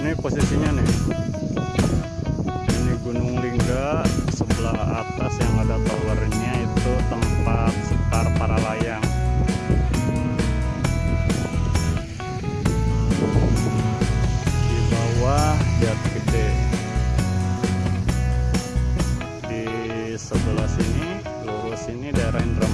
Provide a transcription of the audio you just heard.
ini posisinya nih. Ini Gunung Lingga sebelah atas yang ada towernya itu tempat sekar para layang. Di bawah Jati Gede. Di sebelah sini lurus ini daerah Indra